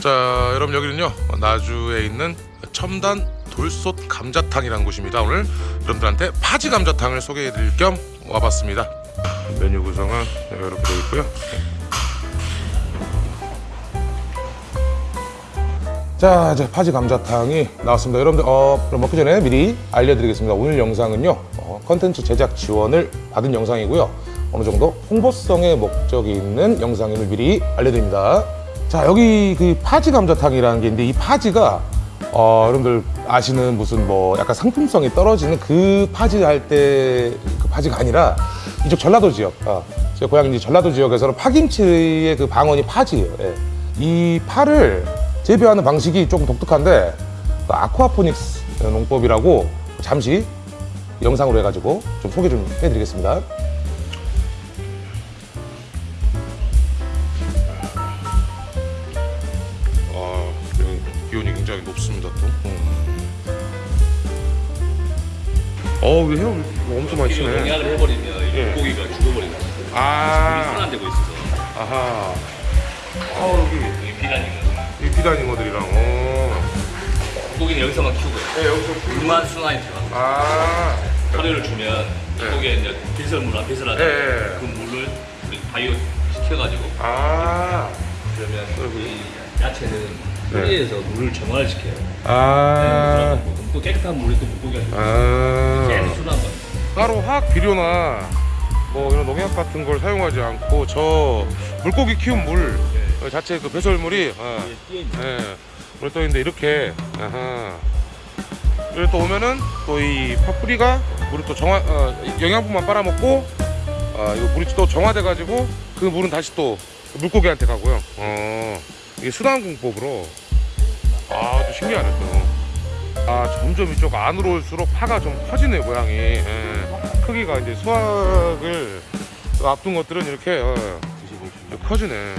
자 여러분 여기는요 나주에 있는 첨단 돌솥 감자탕이라는 곳입니다. 오늘 여러분들한테 파지 감자탕을 소개해드릴 겸 와봤습니다. 메뉴 구성은 이렇게 되어 있고요 자 이제 파지 감자탕이 나왔습니다. 여러분들 어, 그럼 먹기 전에 미리 알려드리겠습니다. 오늘 영상은요 어, 컨텐츠 제작 지원을 받은 영상이고요. 어느 정도 홍보성의 목적이 있는 영상임을 미리 알려드립니다. 자 여기 그 파지 감자탕이라는 게 있는데 이 파지가 어, 여러분들 아시는 무슨 뭐 약간 상품성이 떨어지는 그 파지 할 때 그 파지가 아니라 이쪽 전라도 지역 아, 제 고향 이제 전라도 지역에서는 파김치의 그 방언이 파지예요. 예. 이 파를 재배하는 방식이 조금 독특한데 그 아쿠아포닉스 농법이라고 잠시 영상으로 해가지고 좀 소개 좀 해드리겠습니다. 아, 여기 기온이 굉장히 높습니다 또. 어, 왜 해요? 엄청 많이 치네. 농약을 해버리면 이 예. 물고기가 죽어버린다. 아, 순환되고 있어서 아하. 아, 여기. 이 비단잉어들이랑. 어. 물고기는 여기서만 키우고요. 네, 여기서 물만 순환이 들어가요. 아, 사료를 주면 물고기에 이제 배설물랑 배설하죠. 네. 네. 그 물을 바이오 시켜가지고 아, 그러면 이 야채는 네. 뿌리에서 물을 정화를 시켜요. 아, 또 깨끗한 물이 또 물고기가 아. 계속 순환 거예요. 따로 화학 비료나 뭐 이런 농약 같은 걸 사용하지 않고 저 물고기 키운 물 자체 그 배설물이 어, 있는 예, 물떠 있는데 이렇게 아하. 여기 또 오면은 또 이 파뿌리가 물을 또 정화 어, 영양분만 빨아먹고 어, 이거 물이 또 정화돼 가지고 그 물은 다시 또 물고기한테 가고요. 어, 이게 순환 공법으로 아또 신기하네 또. 아 점점 이쪽 안으로 올수록 파가 좀 커지네 모양이 예. 크기가 이제 수확을 앞둔 것들은 이렇게 어, 좀 커지네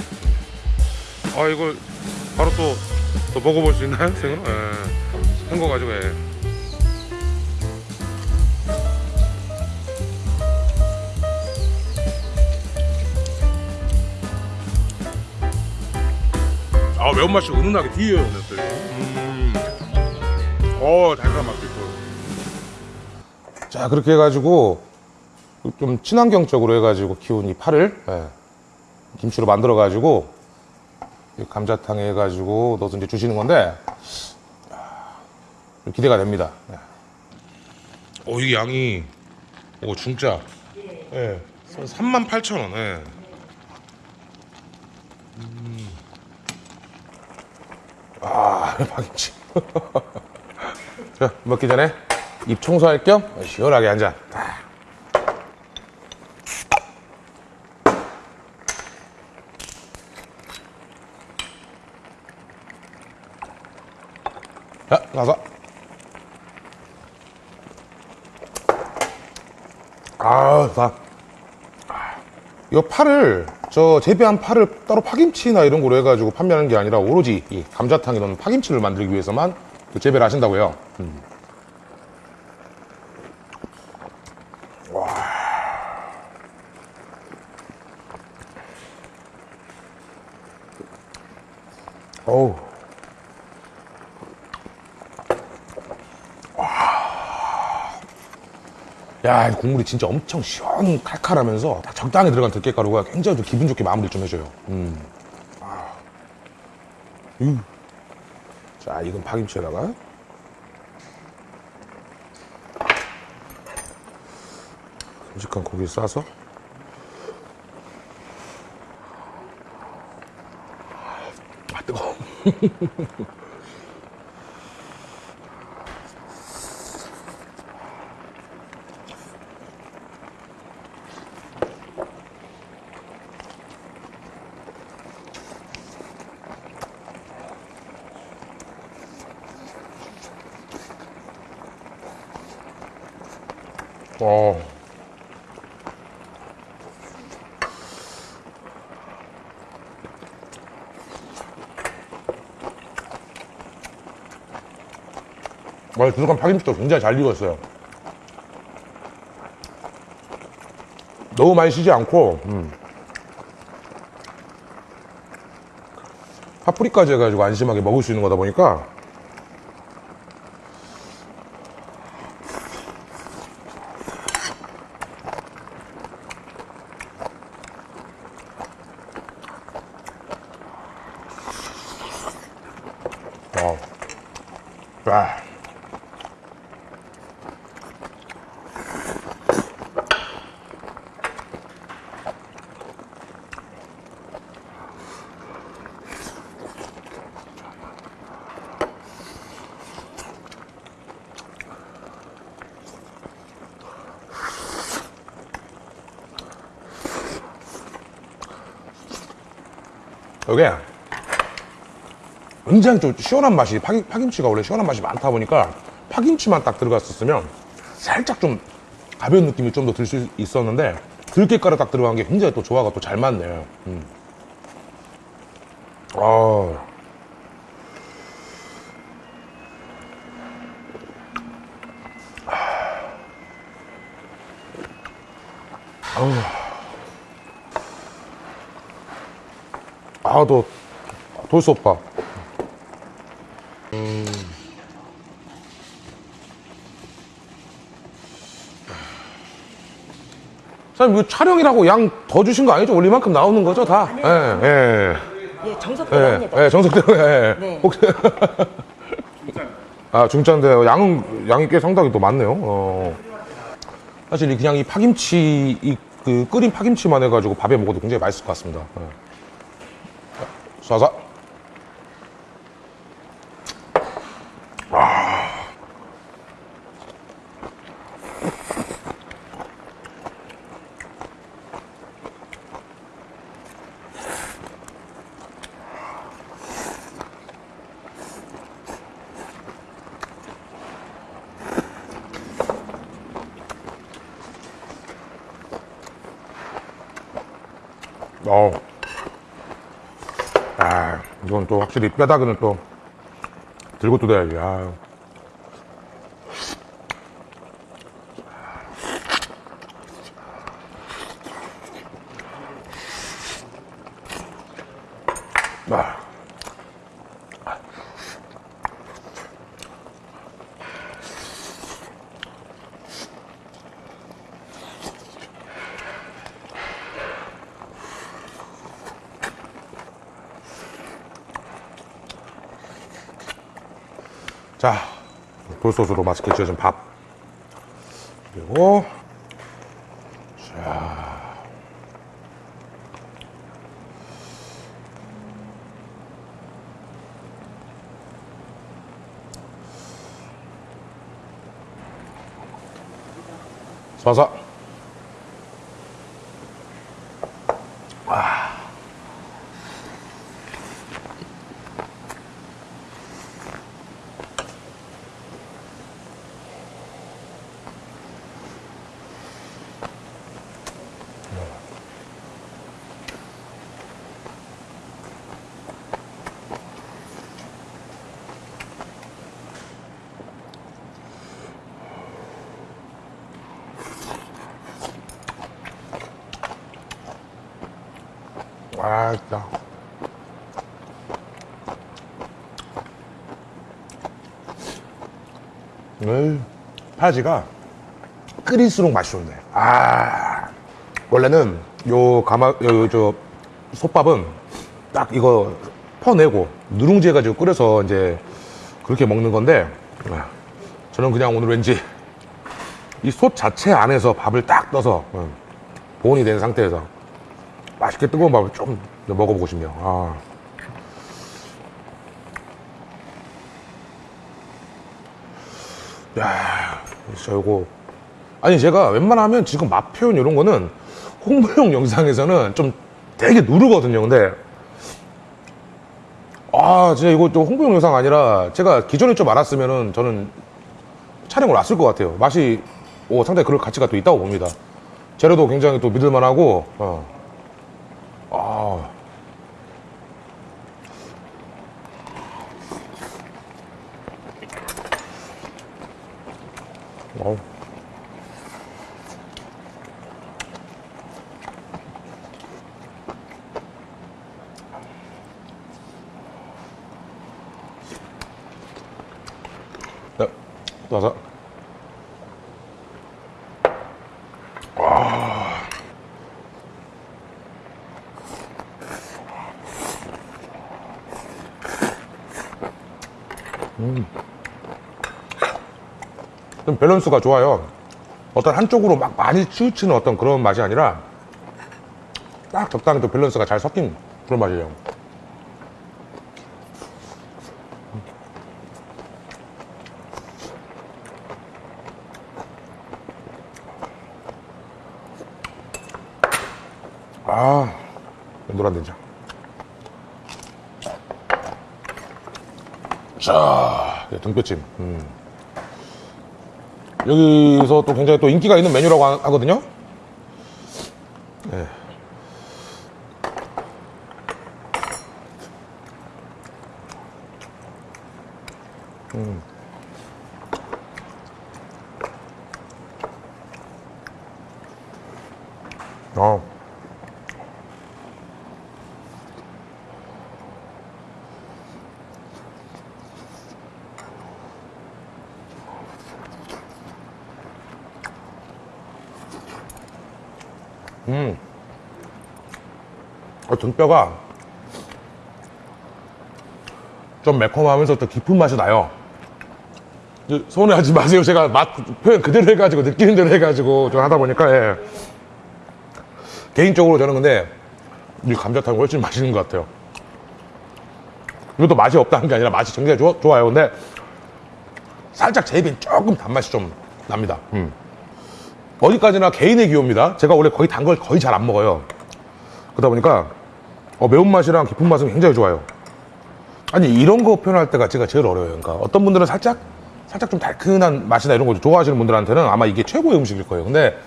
아 이걸 바로 또, 또 먹어볼 수 있나요 생으로? 예. 한거 가지고 예. 아 매운맛이 은은하게 뒤에요 냈어요 음. 어 달달한 맛도 있고 자 그렇게 해가지고 좀 친환경적으로 해가지고 키운 이 파를 예, 김치로 만들어 가지고 감자탕에 해가지고 넣어서 이제 주시는 건데 아, 좀 기대가 됩니다 예. 오 이게 양이 오 중짜 예. 38,000원 예. 음. 아 파김치 자, 먹기 전에 입 청소할 겸 시원하게 한 잔. 아. 자, 가서. 아, 자. 이 파를 저 재배한 파를 따로 파김치나 이런 거로 해가지고 판매하는 게 아니라 오로지 이 감자탕 이런 파김치를 만들기 위해서만 그 재배를 하신다고요. 음. 어우. 야, 이 국물이 진짜 엄청 시원 칼칼하면서 딱 적당히 들어간 들깨가루가 굉장히 좀 기분 좋게 마무리 좀 해줘요. 음. 아. 음. 자, 이건 파김치에다가. 큼직한 고기 싸서. 아, 뜨거워. 어. 와, 들어간 파김치도 굉장히 잘 익었어요. 너무 많이 쉬지 않고 음. 파프리까지 해가지고 안심하게 먹을 수 있는 거다 보니까 이게 굉장히 좀 시원한 맛이 파김, 파김치가 원래 시원한 맛이 많다 보니까 파김치만 딱 들어갔었으면 살짝 좀 가벼운 느낌이 좀 더 들 수 있었는데 들깨가루 딱 들어간 게 굉장히 또 조화가 또 잘 맞네요. 음. 아. 아, 또 돌솥밥. 음. 사장님, 이거 촬영이라고 양 더 주신 거 아니죠? 올릴 만큼 나오는 거죠, 다? 예, 예. 예, 정석대로 예, 합니다. 예, 정석대로, 예. 네. 혹시. 아, 중짜인데요. 양은, 양이 꽤 상당히 또 많네요. 어. 사실 이 그냥 이 파김치, 이 그 끓인 파김치만 해가지고 밥에 먹어도 굉장히 맛있을 것 같습니다. 예. 쏴서. 어. 아, 이건 또 확실히 뼈다귀는 또 들고 뜯어야지. 아. 아. 자, 돌소스로 맛있게 지어진 밥. 그리고, 자. 쏴서. 아, 진짜. 을 파지가 끓일수록 맛이 좋네. 아, 원래는 요 가마, 요, 저, 솥밥은 딱 이거 퍼내고 누룽지 해가지고 끓여서 이제 그렇게 먹는 건데, 아, 저는 그냥 오늘 왠지 이 솥 자체 안에서 밥을 딱 떠서 음, 보온이 된 상태에서 맛있게 뜨거운 밥을 좀 먹어보고 싶네요. 아. 야, 진짜 이거. 아니, 제가 웬만하면 지금 맛 표현 이런 거는 홍보용 영상에서는 좀 되게 누르거든요. 근데, 아, 진짜 이거 또 홍보용 영상 아니라 제가 기존에 좀 알았으면은 저는 촬영을 왔을 것 같아요. 맛이, 오, 상당히 그럴 가치가 또 있다고 봅니다. 재료도 굉장히 또 믿을만하고, 어. 아. 와우. 나, 네, 나사. 서. 좀 밸런스가 좋아요. 어떤 한쪽으로 막 많이 치우치는 어떤 그런 맛이 아니라 딱 적당히 또 밸런스가 잘 섞인 그런 맛이에요. 아, 노란 된장. 자, 네, 등뼈찜. 음. 여기서 또 굉장히 또 인기가 있는 메뉴라고 하- 하거든요. 네. 음. 어, 등뼈가 좀 매콤하면서 또 깊은 맛이 나요. 서운해하지 마세요. 제가 맛 표현 그대로 해가지고 느끼는 대로 해가지고 좀 하다 보니까 예. 개인적으로 저는 근데 이 감자탕이 훨씬 맛있는 것 같아요. 이것도 맛이 없다는 게 아니라 맛이 굉장히 좋, 좋아요. 근데 살짝 제 입엔 조금 단맛이 좀 납니다. 음. 어디까지나 개인의 기호입니다. 제가 원래 거의 단 걸 거의 잘 안 먹어요. 그러다 보니까 어, 매운맛이랑 깊은 맛은 굉장히 좋아요. 아니 이런 거 표현할 때가 제가 제일 어려워요. 그러니까 어떤 분들은 살짝 살짝 좀 달큰한 맛이나 이런 거 좋아하시는 분들한테는 아마 이게 최고의 음식일 거예요. 근데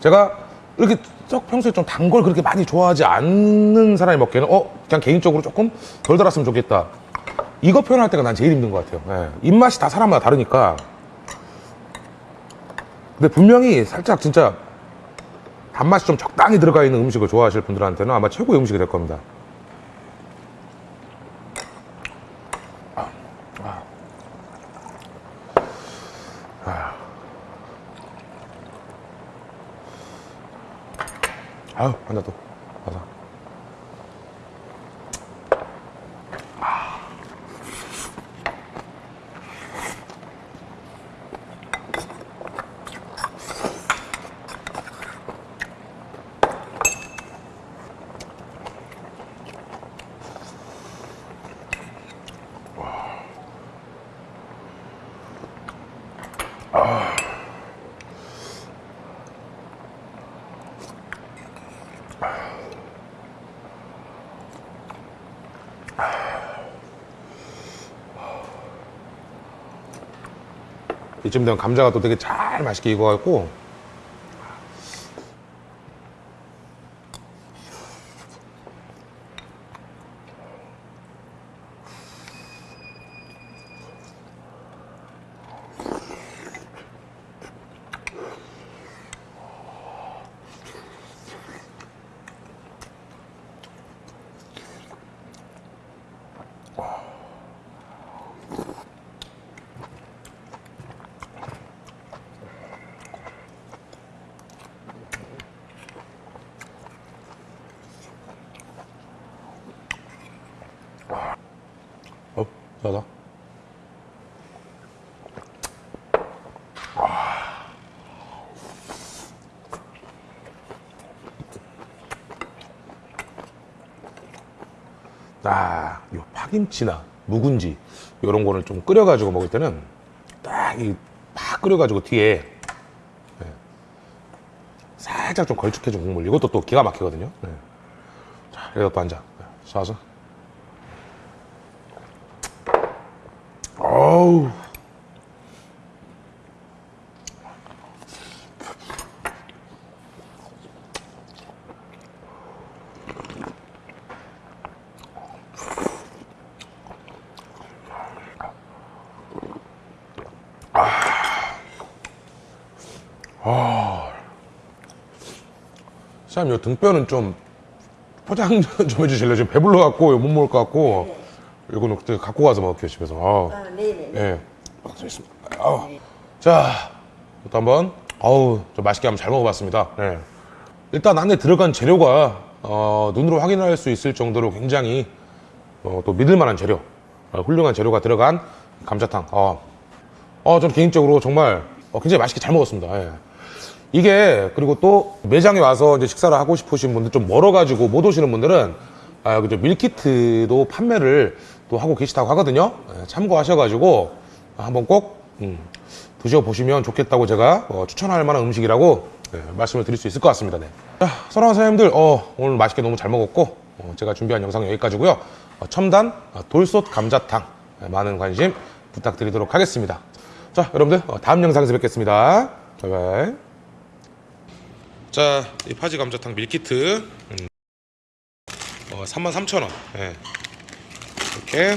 제가 이렇게 썩 평소에 좀 단 걸 그렇게 많이 좋아하지 않는 사람이 먹기에는 어 그냥 개인적으로 조금 덜 달았으면 좋겠다. 이거 표현할 때가 난 제일 힘든 것 같아요. 예. 입맛이 다 사람마다 다르니까. 근데 분명히 살짝 진짜 단맛이 좀 적당히 들어가 있는 음식을 좋아하실 분들한테는 아마 최고의 음식이 될 겁니다. 아유, 한잔 더. 이쯤 되면 감자가 또 되게 잘 맛있게 익어갖고 어, 나다. 아, 요 파김치나 묵은지 이런 거를 좀 끓여가지고 먹을 때는 딱이팍 끓여가지고 뒤에 네. 살짝 좀 걸쭉해진 국물 이것도 또 기가 막히거든요. 네. 자, 이것도 한 잔. 네. 쏴서. 어우. 참, 요 등뼈는 좀 포장 좀 해주실래요? 지금 배불러갖고 못 먹을 것 같고. 이거는 그때 갖고 가서 먹을게요, 집에서. 아. 아, 네네. 예. 아, 있습니다. 아우. 자, 또 한번 어우 좀 맛있게 한번 잘 먹어봤습니다. 네. 일단 안에 들어간 재료가 어, 눈으로 확인할 수 있을 정도로 굉장히 어, 또 믿을만한 재료, 어, 훌륭한 재료가 들어간 감자탕. 어, 어, 전 개인적으로 정말 어, 굉장히 맛있게 잘 먹었습니다. 예. 이게 그리고 또 매장에 와서 이제 식사를 하고 싶으신 분들 좀 멀어가지고 못 오시는 분들은 아, 그죠 밀키트도 판매를 또 하고 계시다고 하거든요. 예, 참고하셔가지고 한번 꼭 음, 드셔보시면 좋겠다고 제가 어, 추천할 만한 음식이라고 예, 말씀을 드릴 수 있을 것 같습니다. 네. 자, 사랑하는 사장님들 어, 오늘 맛있게 너무 잘 먹었고 어, 제가 준비한 영상 여기까지고요. 어, 첨단 어, 돌솥 감자탕 예, 많은 관심 부탁드리도록 하겠습니다. 자, 여러분들 어, 다음 영상에서 뵙겠습니다. 바이바이. 자, 이 파지 감자탕 밀키트 음, 어, 33,000원. 예. 이렇게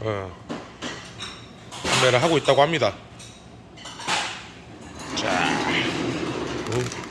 어, 판매를 하고 있다고 합니다. 자, 음.